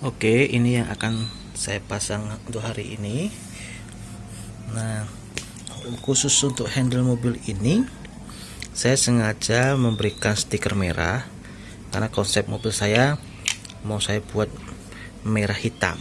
Oke, ini yang akan saya pasang untuk hari ini. Nah, khusus untuk handle mobil ini, saya sengaja memberikan stiker merah karena konsep mobil saya mau saya buat merah hitam.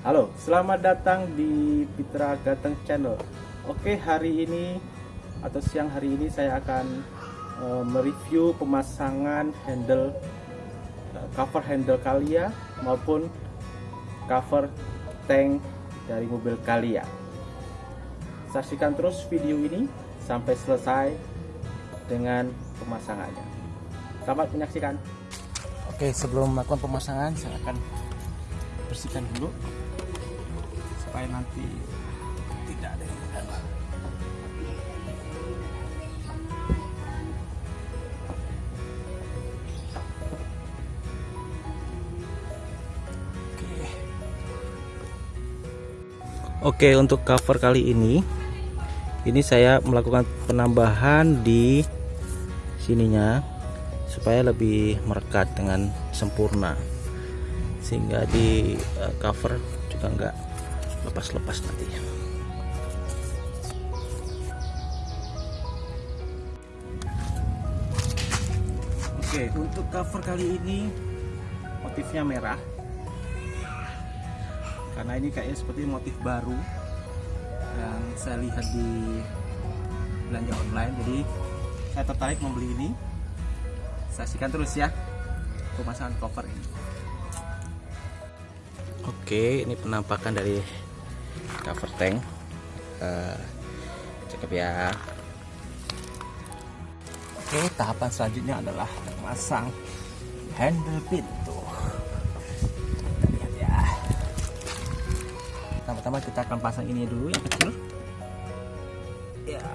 Halo, selamat datang di Pitra Gateng Channel. Oke, hari ini atau siang hari ini saya akan uh, mereview pemasangan handle uh, cover handle Kalia maupun cover tank dari mobil Kalia. Saksikan terus video ini sampai selesai dengan pemasangannya. Selamat menyaksikan. Oke, sebelum melakukan pemasangan saya akan bersihkan dulu supaya nanti tidak ada yang dalam. Oke. Untuk cover kali ini ini saya melakukan penambahan di sininya supaya lebih merekat dengan sempurna sehingga di uh, cover juga enggak lepas-lepas nanti. Oke untuk cover kali ini motifnya merah. Karena ini kayaknya seperti motif baru yang saya lihat di belanja online. Jadi saya tertarik membeli ini. Saksikan terus ya pemasangan cover ini. Oke ini penampakan dari cover tank. Uh, cakep ya. Oke tahapan selanjutnya adalah memasang handle pintu. Kita lihat ya. Pertama-tama kita akan pasang ini dulu yang kecil. Ya.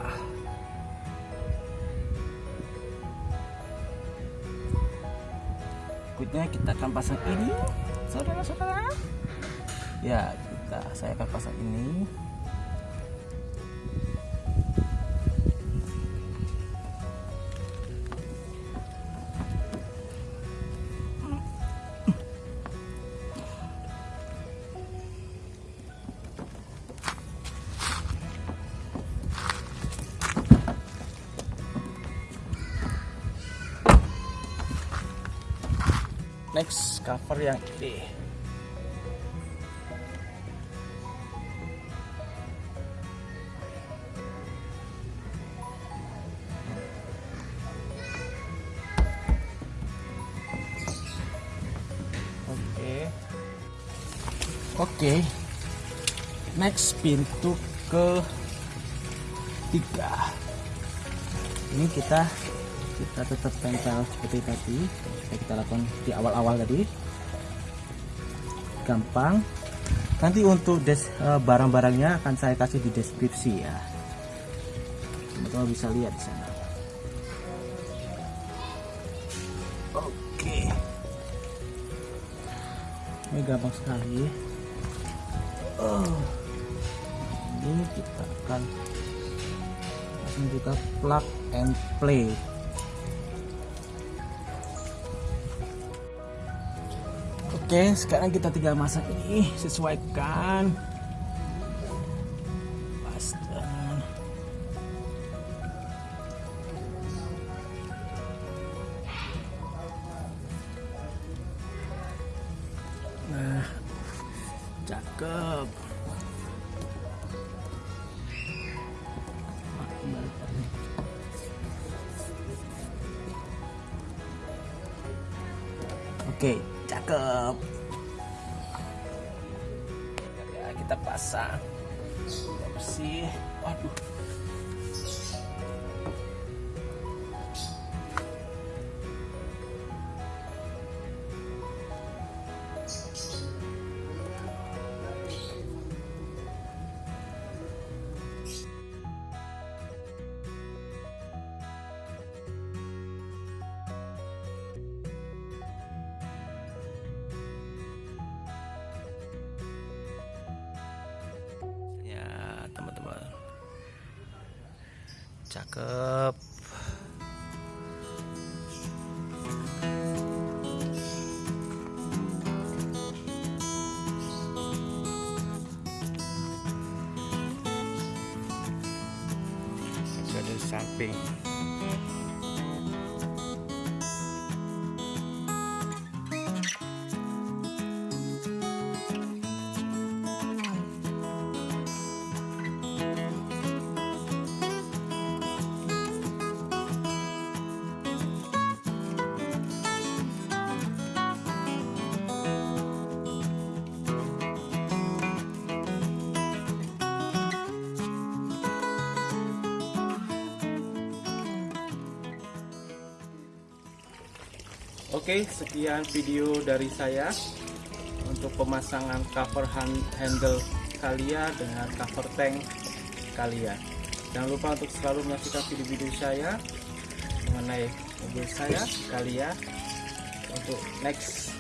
Berikutnya kita akan pasang ini saudara-saudara. Ya kita saya akan pasang ini. Next cover yang ini Oke. Next pintu ke tiga. Ini kita kita tetap tempel seperti tadi. Kita, kita lakukan di awal-awal tadi. Gampang. Nanti untuk des uh, barang-barangnya akan saya kasih di deskripsi ya. Teman-teman bisa lihat di sana. Oke. Ini gampang sekali ini kita akan langsung juga plug and play. Oke sekarang kita tinggal masak ini. Sesuaikan cakep oke cakep. Ya kita pasang. Bersih. Waduh cakep samping Oke, sekian video dari saya untuk pemasangan cover hand- handle Kalia dengan cover tank Kalia. Jangan lupa untuk selalu menyaksikan video-video saya mengenai mobil saya Kalia untuk next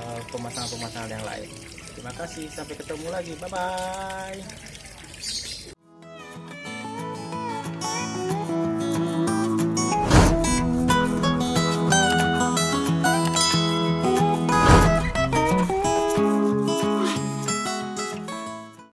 uh, pemasangan-pemasangan yang lain. Terima kasih, sampai ketemu lagi. Bye bye.